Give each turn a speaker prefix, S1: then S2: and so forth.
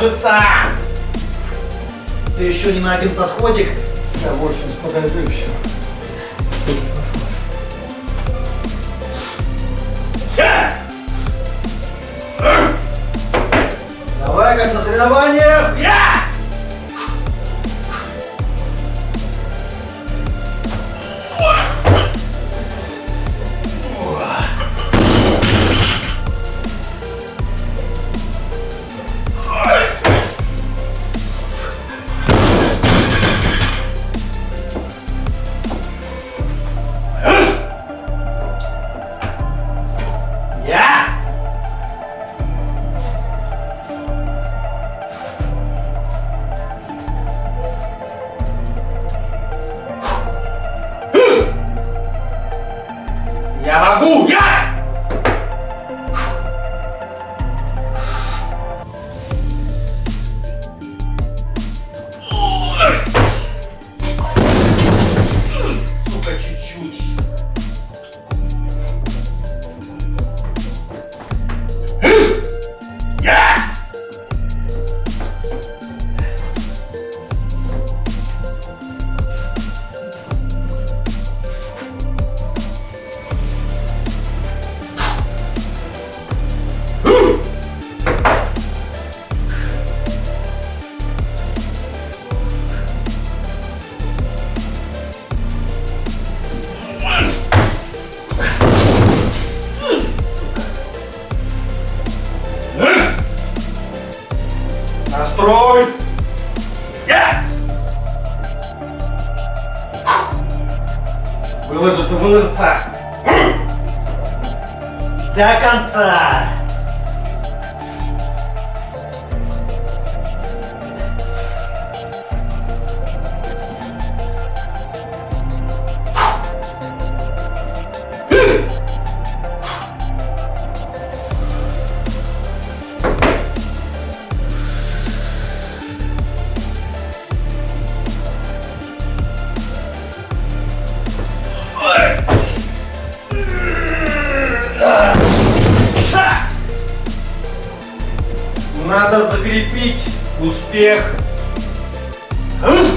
S1: выложиться! Ты еще не на один подходик.
S2: Я 80 подойду и все.
S1: Давай, как на соревнованиях. Я! Я могу! Я! Я! Выложиться, выложиться! До конца! Надо закрепить успех. М?